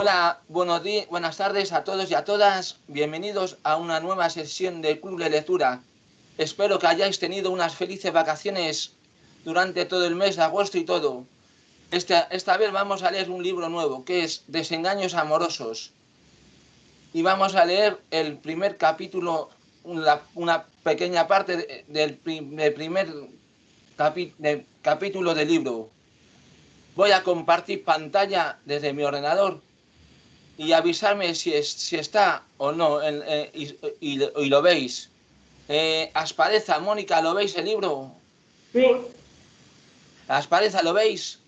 Hola, buenos días, buenas tardes a todos y a todas. Bienvenidos a una nueva sesión del Club de Lectura. Espero que hayáis tenido unas felices vacaciones durante todo el mes de agosto y todo. Esta, esta vez vamos a leer un libro nuevo que es Desengaños Amorosos. Y vamos a leer el primer capítulo, una, pequeña parte del, primer capítulo del libro. Voy a compartir pantalla desde mi ordenador y avisarme si, es, si está o no en, eh, y, y, y, lo veis. Eh, Aspareza, Mónica, ¿lo veis el libro? Sí. Aspareza, ¿lo veis?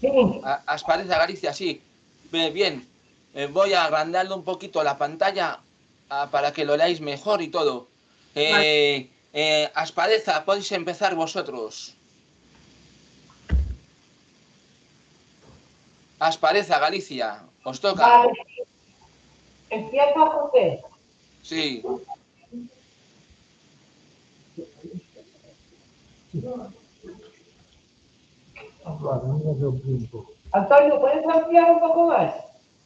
Sí. Aspareza, Galicia, sí. Bien, bien. Eh, voy a agrandarle un poquito la pantalla ah, para que lo leáis mejor y todo. Eh, eh, Aspareza, podéis empezar vosotros. Aspareza, Galicia, os toca. Vale. Empieza José. Sí. Antonio, ¿puedes ampliar un poco más?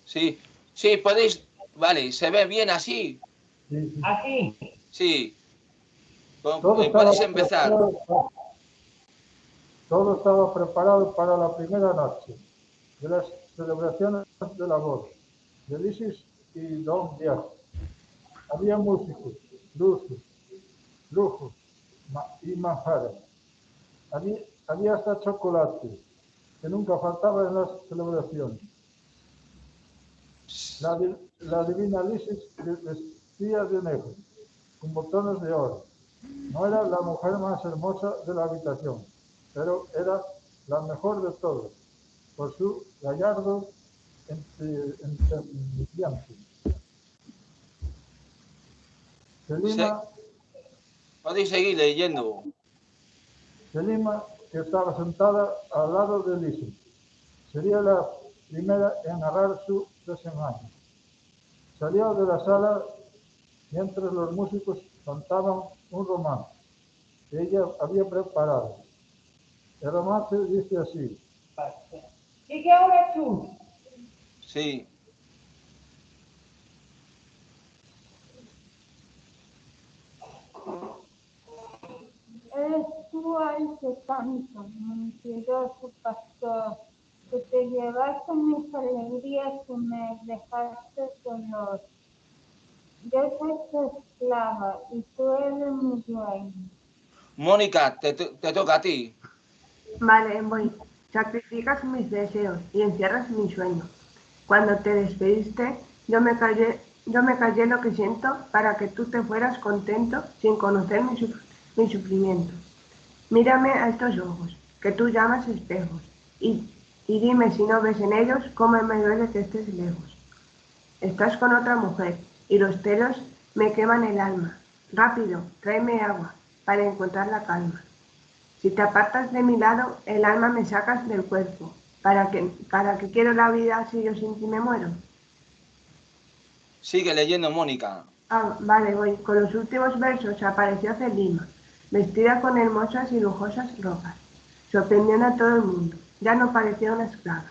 Sí, sí, podéis. Vale, ¿se ve bien así? Así. Sí. Con- eh, podéis empezar. Todo estaba preparado para la primera noche de las celebraciones de la boda de Isis y Don Diego. Había músicos, luces, lujos y manjares. Había, hasta chocolate, que nunca faltaba en las celebraciones. La, la divina Isis vestía de negro, con botones de oro. No era la mujer más hermosa de la habitación, pero era la mejor de todas, por su gallardo entre- entendimiento. Selima, Podéis seguir leyendo. Selima, que estaba sentada al lado de Lisa, sería la primera en narrar su desengaño. Salió de la sala mientras los músicos cantaban un romance que ella había preparado. El romance dice así, Sigue ahora tú. Sí. Eres tú el que canta, mentiroso pastor, que te llevaste mis alegrías y me dejaste dolor. Yo soy tu esclava y tú eres mi dueño. Mónica, te, te- te toca a ti. Vale, voy. Sacrificas mis deseos y encierras mi sueño. Cuando te despediste, yo me callé, yo me callé lo que siento para que tú te fueras contento sin conocer mi, suf- mi sufrimiento. Mírame a estos ojos, que tú llamas espejos, y, y dime si no ves en ellos cómo me duele que estés lejos. Estás con otra mujer y los celos me queman el alma. Rápido, tráeme agua para encontrar la calma. Si te apartas de mi lado, el alma me sacas del cuerpo. ¿Para que para que quiero la vida si yo sin ti me muero? Sigue leyendo, Mónica. Ah, vale, voy. Con los últimos versos apareció Celima, vestida con hermosas y lujosas ropas. Sorprendiendo a todo el mundo. Ya no parecía una esclava.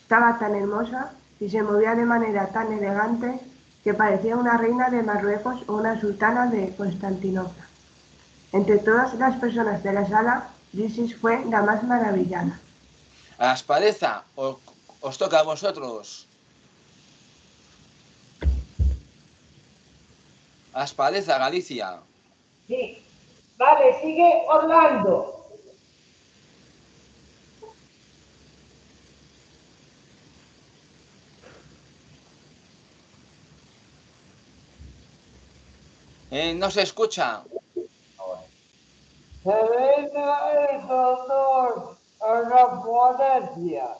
Estaba tan hermosa y se movía de manera tan elegante que parecía una reina de Marruecos o una sultana de Constantinopla. Entre todas las personas de la sala, Isis fue la más maravillada. Aspareza, os, os toca a vosotros. Aspareza, Galicia. Sí. Vale, sigue Orlando. Eh, no se escucha. Serena es honor a la ponencia.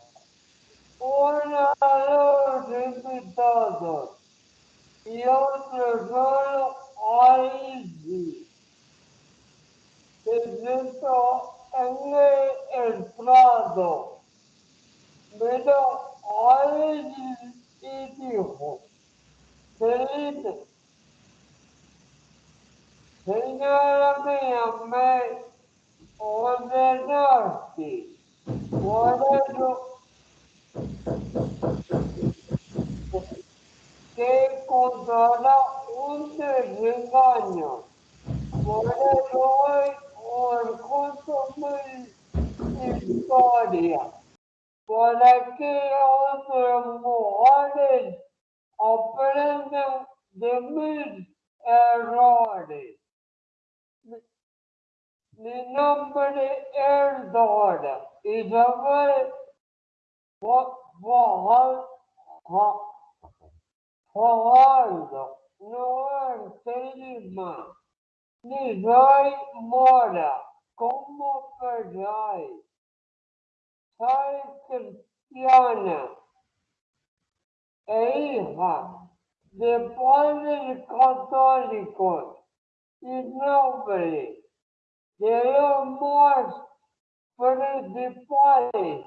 Una a los invitados y otro solo a Izzy. Se sentó en el, el prado. Miró a Izzy y dijo, Felipe, Signora mia, me ordenarti, ordo Que controlla un terreno, ordo un conto di storia, para que outros morres aprendam de meus errores. Mi- Mi nombre es Dora Isabel Fa- Fajar- Fa- Fajardo, no es Lima, ni soy mora, como pensáis. Soy cristiana e hija de padres católicos y nobles de los más principales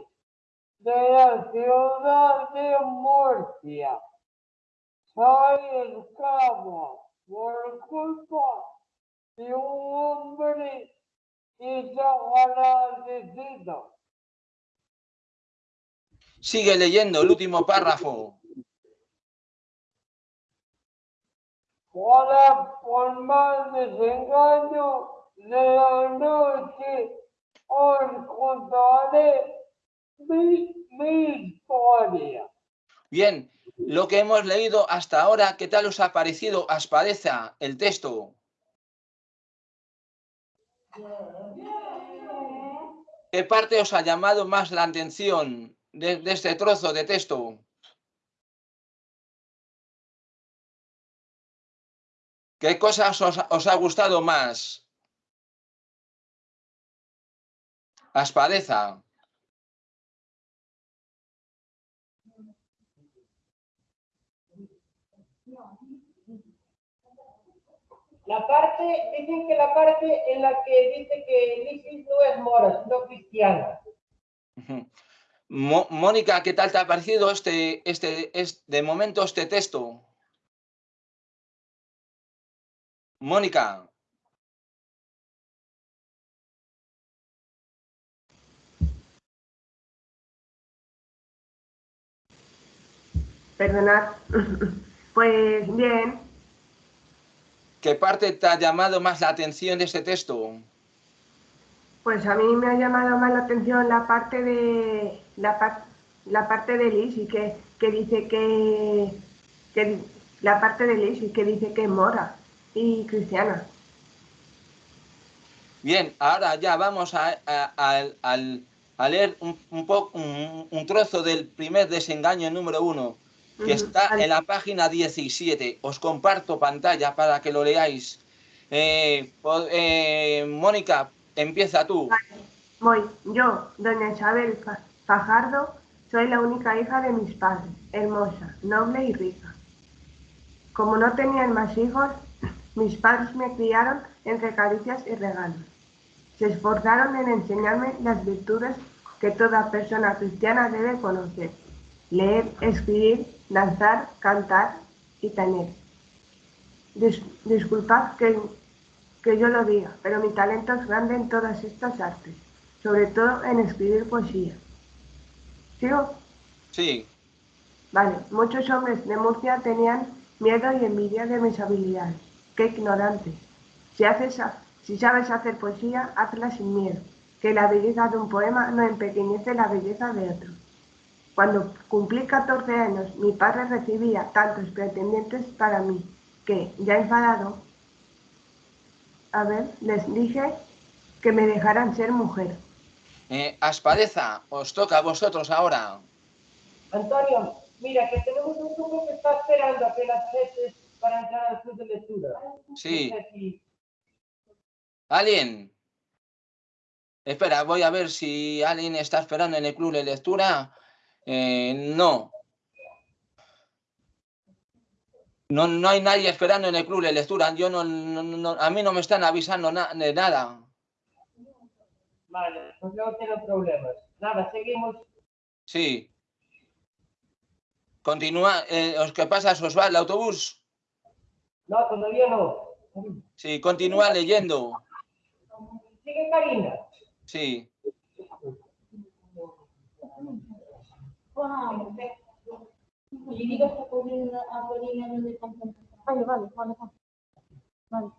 de la ciudad de Murcia. Soy esclavo por culpa de un hombre desagradecido. Sigue leyendo el último párrafo. Por más desengaño de la noche, os contaré mi, historia. Bien, lo que hemos leído hasta ahora, ¿qué tal os ha parecido Aspadeza, el texto? ¿Qué parte os ha llamado más la atención de, este trozo de texto? ¿Qué cosas os, os ha gustado más? Aspadeza. La parte, dicen que la parte en la que dice que Lisis no es mora, sino cristiana. Mo- Mónica, ¿qué tal te ha parecido este, este, es- de momento este texto? Mónica, Perdonad. Pues bien, ¿qué parte te ha llamado más la atención de este texto? pues a mí me ha llamado más la atención la parte de la, par- la parte de Lizzie que, que dice que, que la parte de Lizzie que dice que es mora y cristiana. Bien, ahora ya vamos a, a- a leer un, un, po- un- un trozo del primer desengaño número uno, que está vale. en la página 17. Os comparto pantalla para que lo leáis. Eh, eh, Mónica, empieza tú. Voy, yo, doña Isabel Fa- Fajardo, soy la única hija de mis padres, hermosa, noble y rica. Como no tenían más hijos, mis padres me criaron entre caricias y regalos. Se esforzaron en enseñarme las virtudes que toda persona cristiana debe conocer. Leer, escribir, danzar, cantar y tener. Dis- disculpad que que yo lo diga, pero mi talento es grande en todas estas artes, sobre todo en escribir poesía. ¿Sigo? Sí, Vale, muchos hombres de Murcia tenían miedo y envidia de mis habilidades. ¡Qué ignorantes! Si, haces si sabes hacer poesía, hazla sin miedo, que la belleza de un poema no empequeñece la belleza de otro. Cuando cumplí 14 años, mi padre recibía tantos pretendientes para mí, que, ya enfadado, a ver, les dije que me dejaran ser mujer. Eh, Aspadeza, os toca a vosotros ahora. Antonio, mira que tenemos un grupo que está esperando a que las veces para entrar al club de lectura. Sí. ¿Alguien? Espera, voy a ver si alguien está esperando en el club de lectura. Eh, no. No, no hay nadie esperando en el club de lectura. Yo no, no- no- a mí no me están avisando na- de nada. Vale, pues no tengo problemas. Nada, seguimos. Sí. Continúa. Eh, ¿os ¿Qué pasa? ¿Se os va el autobús? No, todavía no. Sí, continúa leyendo. Sigue Karina. Sí. Contemplación. Vale, vale, vale. vale.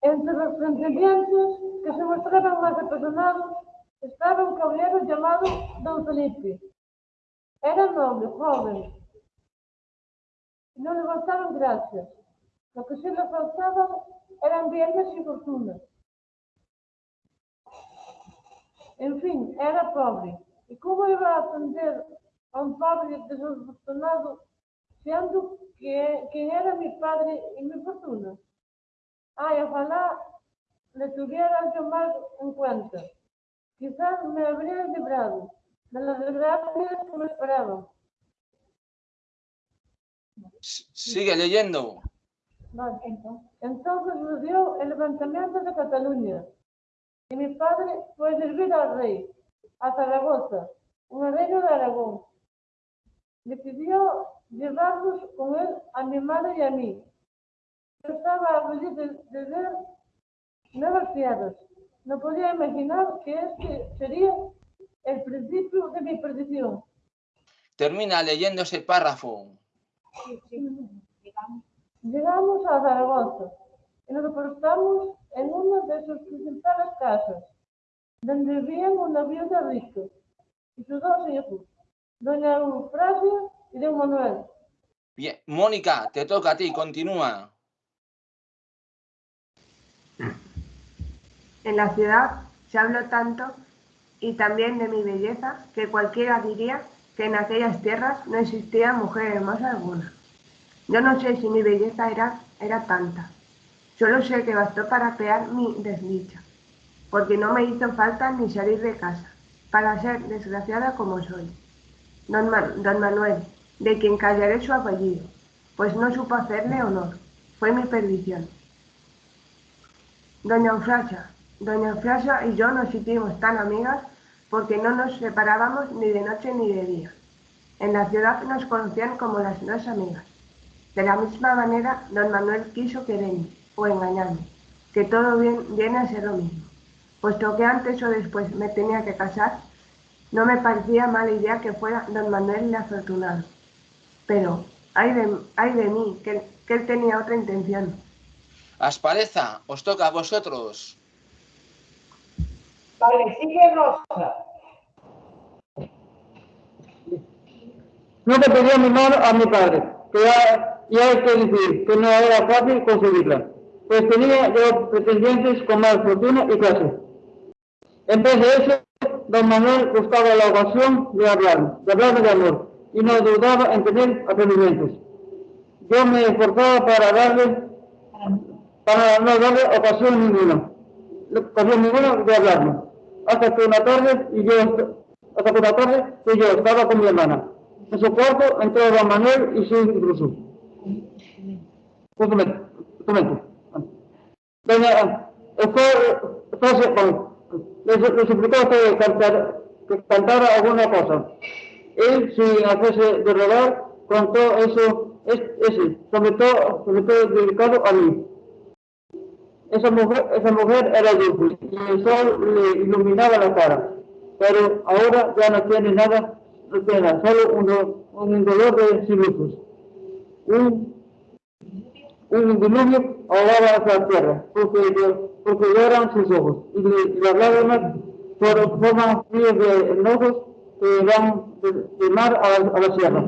Entre los pretendientes que se mostraban más apasionados estaba un caballero llamado Don Felipe. Era noble, joven. No le faltaban gracias. Que sí le faltaban eran bienes y fortunas. En fin, era pobre. ¿Y cómo iba a atender a un pobre desafortunado siendo que, que era mi padre y mi fortuna? Ay, ojalá le tuviera yo más en cuenta. Quizás me habría librado de las desgracias que me esperaban. Sigue leyendo. Vale, entonces, dio el levantamiento de Cataluña. Y mi padre fue servir al rey, a Zaragoza, un reino de Aragón. Decidió llevarnos con él a mi madre y a mí. Yo estaba feliz de, de ver nuevas tierras. No podía imaginar que este sería el principio de mi perdición. Termina leyendo ese párrafo. Llegamos a Zaragoza y nos postamos en una de sus principales casas, donde vivían una viuda rica y sus dos hijos, doña Eufrasia y don Manuel. Bien, Mónica, te toca a ti, continúa. En la ciudad se habló tanto y también de mi belleza que cualquiera diría que en aquellas tierras no existía mujer hermosa alguna. Yo no sé si mi belleza era, era tanta. Solo sé que bastó para crear mi desdicha, porque no me hizo falta ni salir de casa, para ser desgraciada como soy. Don, Ma- don Manuel, de quien callaré su apellido, pues no supo hacerle honor. Fue mi perdición. Doña Eufrasia, Doña Eufrasia y yo nos hicimos tan amigas porque no nos separábamos ni de noche ni de día. En la ciudad nos conocían como las dos amigas. De la misma manera, don Manuel quiso quererme o engañarme, que todo bien, viene a ser lo mismo. Puesto que antes o después me tenía que casar, no me parecía mala idea que fuera don Manuel el afortunado. Pero, ay de, ay de mí, que, que él tenía otra intención. Aspareza, os toca a vosotros. Vale, sigue Rosa. No le pedí a mi mano a mi padre, que ya, ya hay que decir que no era fácil conseguirla, pues tenía yo pretendientes con más fortuna y clase. En vez de eso, don Manuel buscaba la ocasión de hablarme, de hablarme de amor, y no dudaba en tener atrevimientos. Yo me esforzaba para darle, para no darle ocasión ninguna, ocasión ninguna de hablarme, hasta que una tarde, y yo, hasta que una tarde, que yo estaba con mi hermana. En su cuarto entró don Manuel y su intruso. Un momento, un momento. Doña, fue, fue, bueno, le, le suplicó que, cantar, que cantara alguna cosa. Él, sin hacerse de rogar, contó eso, es, ese, sobre todo dedicado a mí. Esa mujer, esa mujer era dulce y el sol le iluminaba la cara, pero ahora ya no tiene nada, no tiene nada, solo un, un dolor de sinusos. Un, un diluvio ahogaba la tierra, porque, llo- porque lloran sus ojos, y, le- las lágrimas for- forman ríos de enojos que van de, de mar a, la- a la sierra.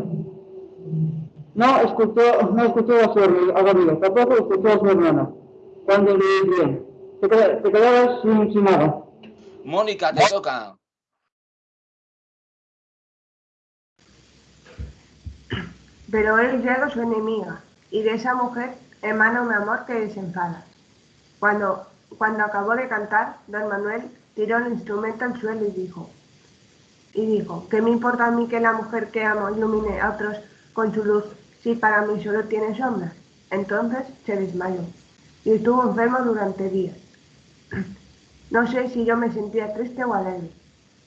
No escuchó, no escuchó a su hermana, a su amiga, tampoco escuchó a su hermana. Cuando le decían, te, te quedabas sin, sin nada. Mónica, te toca. Pero él llega su enemiga, y de esa mujer emana un amor que desenfada. Cuando, cuando acabó de cantar, don Manuel tiró el instrumento al suelo y dijo, y dijo, ¿qué me importa a mí que la mujer que amo ilumine a otros con su luz si para mí solo tiene sombras? Entonces se desmayó y estuvo enfermo durante días. No sé si yo me sentía triste o alegre.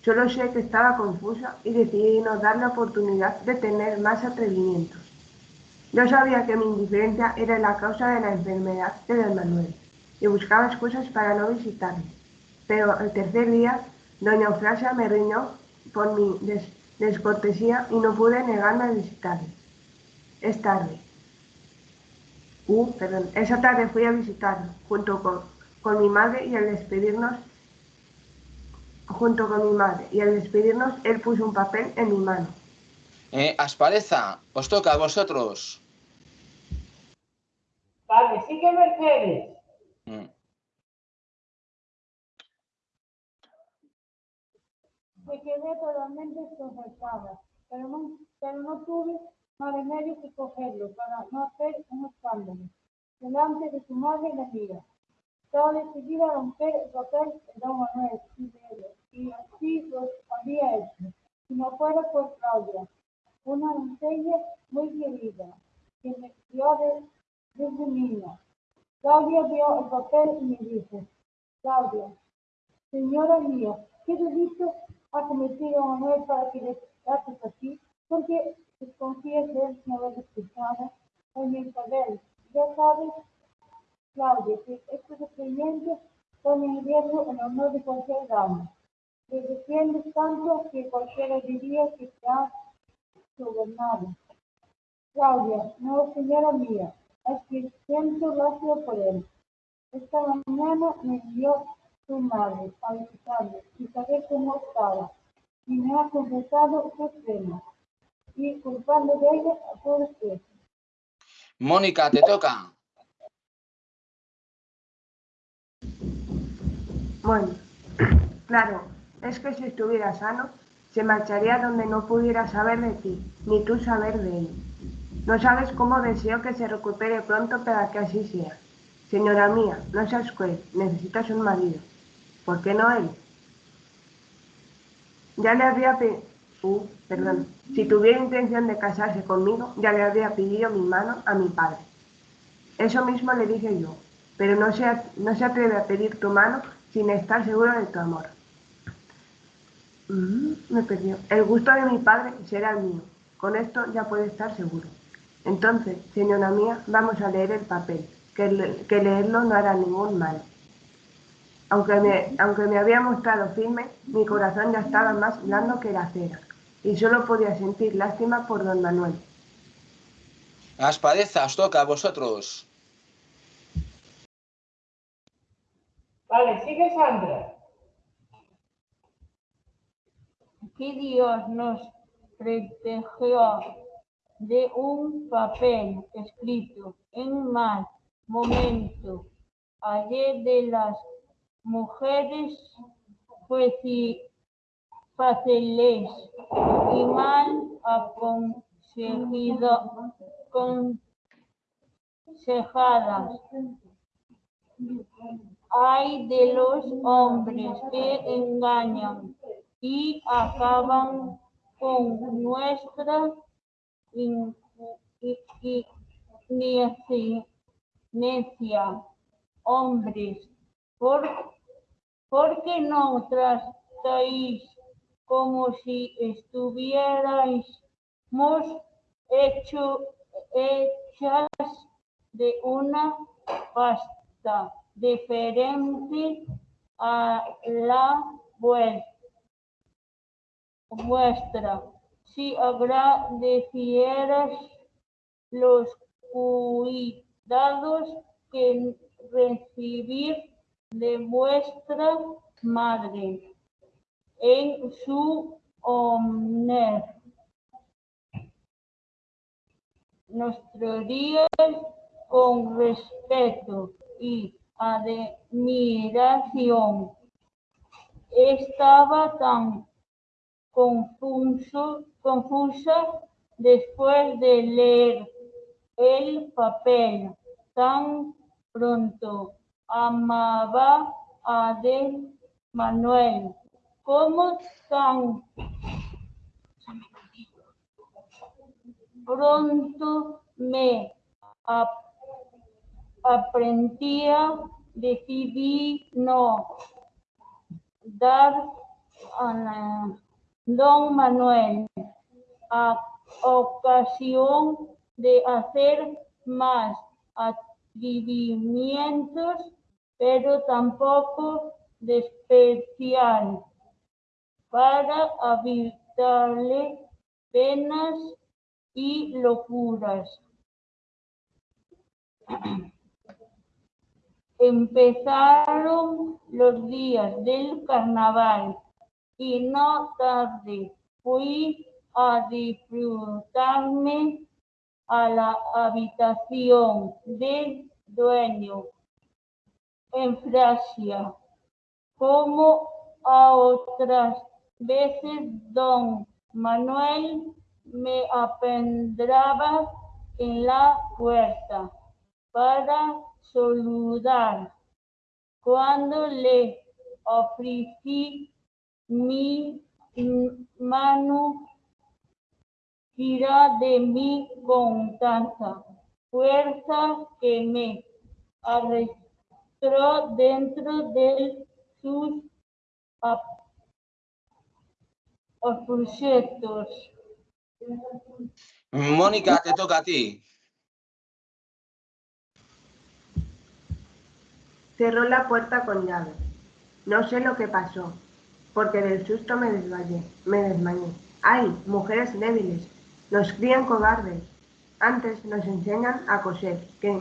Solo sé que estaba confusa y decidí no dar la oportunidad de tener más atrevimientos. Yo sabía que mi indiferencia era la causa de la enfermedad de don Manuel y buscaba excusas para no visitarme. Pero el tercer día, doña Eufrasia me riñó por mi des- descortesía y no pude negarme a visitarle. Es tarde. Uh, perdón. Esa tarde fui a visitarlo junto con, con mi madre y al despedirnos junto con mi madre y al despedirnos él puso un papel en mi mano. Eh, Aspareza, os toca a vosotros. Vale, sigue Mercedes. Me quedé totalmente desconcertada, pero no, tuve más remedio que cogerlo para no hacer un escándalo delante de su madre y la mía. Estaba decidida a romper el papel de don Manuel y de él, y así lo había hecho, si no fuera por Claudia, una doncella muy querida, que me crió de- desde niña. Claudia vio el papel y me dijo, Claudia, señora mía, ¿qué delito ha cometido Manuel para que le trates así? Porque desconfías de él sin haber escuchado a mi Isabel. Ya sabes, Claudia, que estos experimentos ponen en riesgo el honor de cualquier dama. Te defiendes tanto que cualquiera diría que te has sobornado. Claudia, no, señora mía, es que siento lástima por él. Esta mañana me envió su madre a visitarme y saber cómo estaba. Y me ha confesado sus penas. Y culpando de ella a todos ustedes. Mónica, te toca. Bueno, claro, es que si estuviera sano, se marcharía donde no pudiera saber de ti, ni tú saber de él. No sabes cómo deseo que se recupere pronto para que así sea. Señora mía, no seas cruel, necesitas un marido. ¿Por qué no él? Ya le habría pe- uh, perdón. Si tuviera intención de casarse conmigo, ya le habría pedido mi mano a mi padre. Eso mismo le dije yo, pero no se, no se atreve a pedir tu mano sin estar seguro de tu amor. Mm, me perdió. El gusto de mi padre será el mío. Con esto ya puede estar seguro. Entonces, señora mía, vamos a leer el papel, que, le- que leerlo no hará ningún mal. Aunque me, aunque me había mostrado firme, mi corazón ya estaba más blando que la cera, y solo podía sentir lástima por don Manuel. Aspareza, os toca a vosotros. Vale, sigue Sandra. que Dios nos protegió de un papel escrito en mal momento. Ayer de las mujeres fáciles y mal aconsejido- aconsejadas. Hay de los hombres que engañan y acaban con nuestra necia. Hombres, ¿por, ¿por qué no tratáis como si estuvierais hecho, hechas de una pasta diferente a la vuestra? Si agradecieras los cuidados que recibir de vuestra madre en su honor. Nuestro día con respeto y admiración estaba tan confuso, confusa después de leer el papel tan pronto. Amaba a de Manuel como tan pronto me ap- aprendía, decidí no dar a la- don Manuel a ocasión de hacer más atrevimientos, pero tampoco de especial para evitarle penas y locuras. Empezaron los días del carnaval y no tarde fui a disfrutarme a la habitación del dueño en Francia, como a otras veces don Manuel me apendraba en la puerta para saludar. Cuando le ofrecí mi mano, tira de mí con tanta fuerza que me arrastró dentro de sus objetos. Mónica, te toca a ti. Cerró la puerta con llave. No sé lo que pasó, porque del susto me desmayé, me desmayé. ¡Ay, mujeres débiles! Nos crían cobardes. Antes nos enseñan a coser, que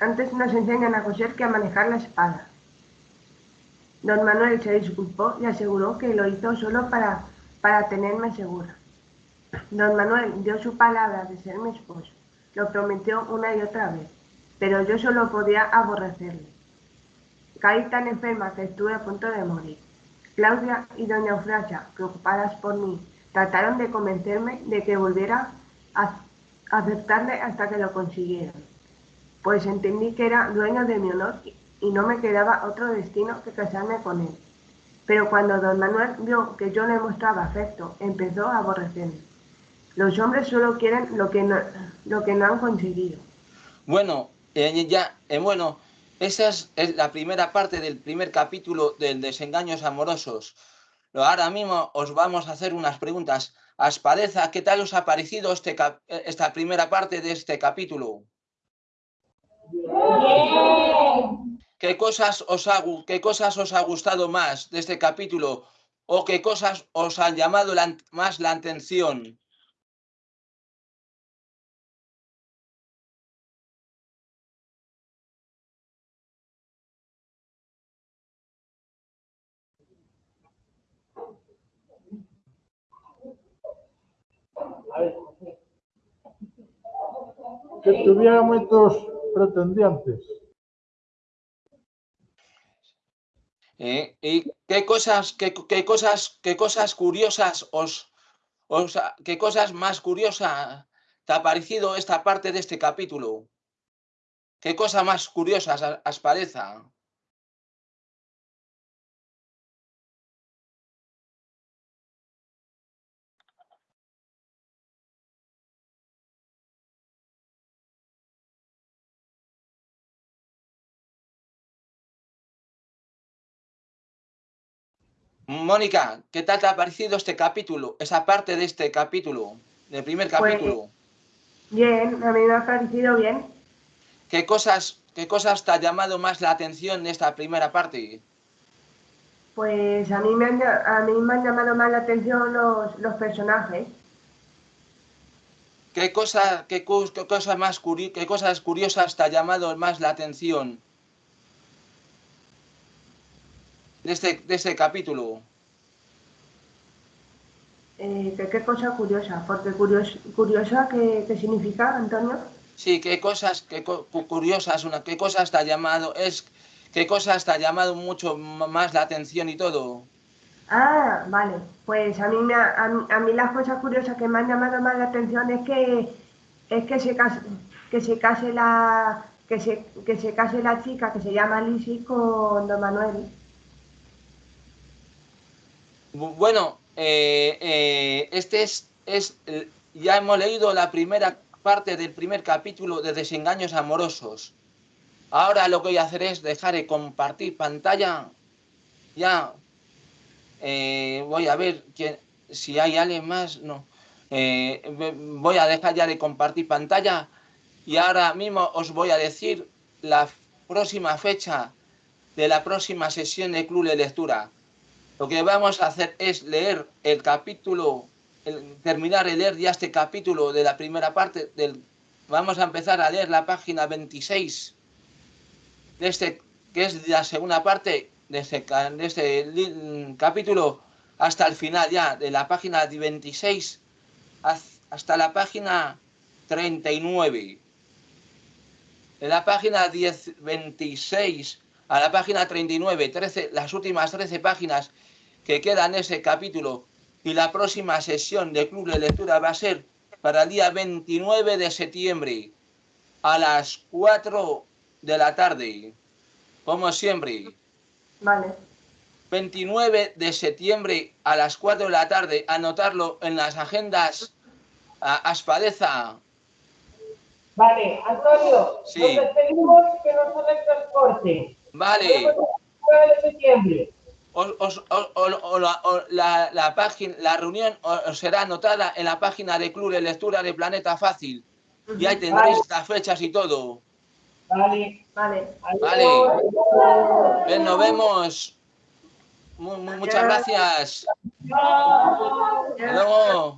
antes nos enseñan a coser que a manejar la espada. Don Manuel se disculpó y aseguró que lo hizo solo para, para tenerme segura. Don Manuel dio su palabra de ser mi esposo. Lo prometió una y otra vez, pero yo solo podía aborrecerle. Caí tan enferma que estuve a punto de morir. Claudia y doña Eufrasia, preocupadas por mí, trataron de convencerme de que volviera a aceptarle hasta que lo consiguieron. Pues entendí que era dueño de mi honor y no me quedaba otro destino que casarme con él. Pero cuando don Manuel vio que yo le mostraba afecto, empezó a aborrecerme. Los hombres solo quieren lo que no, lo que no han conseguido. Bueno, eh, ya, eh, bueno, esa es, la primera parte del primer capítulo del Desengaños Amorosos. Ahora mismo os vamos a hacer unas preguntas. Aspadeza, ¿qué tal os ha parecido este eh, esta primera parte de este capítulo? ¿Qué cosas, os ha, ¿Qué cosas os ha gustado más de este capítulo? ¿O qué cosas os han llamado más la atención? Que tuviera muchos pretendientes. ¿eh? ¿Y qué cosas, qué, qué cosas, qué cosas curiosas os, os qué cosas más curiosas te ha parecido esta parte de este capítulo? ¿Qué cosa más curiosas a- os parece? Mónica, ¿qué tal te ha parecido este capítulo? Esa parte de este capítulo, del primer Pues- capítulo. Bien, a mí me ha parecido bien. ¿Qué cosas, qué cosas te ha llamado más la atención de esta primera parte? Pues a mí me han, a mí me han llamado más la atención los, los personajes. ¿Qué, cosa, qué, qué cosa más curi- qué cosas curiosas te ha llamado más la atención de este, de este capítulo? Eh, qué cosa curiosa, porque curios- curiosa, ¿qué, qué significa, Antonio? Sí, qué cosas, qué co- cu- curiosas, una, qué cosas te ha llamado, es, qué cosas te ha llamado mucho más la atención y todo. Ah, vale. Pues a mí, me ha- a, mí, a mí las cosas curiosas que me han llamado más la atención es que es que se case, que se case la que se, que se case la chica que se llama Lisi con Don Manuel. Bu- Bueno, eh, eh, este es, es, eh, ya hemos leído la primera parte del primer capítulo de Desengaños Amorosos. Ahora lo que voy a hacer es dejar de compartir pantalla. Ya voy a ver quién- si hay alguien más. No. Voy a dejar ya de compartir pantalla y ahora mismo os voy a decir la próxima fecha de la próxima sesión de Club de Lectura. Lo que vamos a hacer es leer el capítulo, el- terminar de leer ya este capítulo de la primera parte del vamos a empezar a leer la página 26 de este, que es la segunda parte de este, de este li- capítulo hasta el final ya, de la página 26 haz- hasta la página 39. De la página 10, 26 a la página 39, 13, las últimas 13 páginas que quedan en ese capítulo y la próxima sesión de Club de Lectura va a ser para el día 29 de septiembre a las 4 de la tarde. Como siempre, Vale. 29 de septiembre a las 4 de la tarde, anotarlo en las agendas a Aspadeza. Vale, Antonio, Sí. nos despedimos que nos el corte. Vale. Nos vemos el 9 de septiembre. Os- os- o- la, la- la página, la reunión os será anotada en la página de Club de Lectura de Planeta Fácil. Y ahí tendréis las fechas y todo. Vale. Vale. Vale. Bien, nos vemos. Mu- mu- muchas gracias. Adiós. Adiós.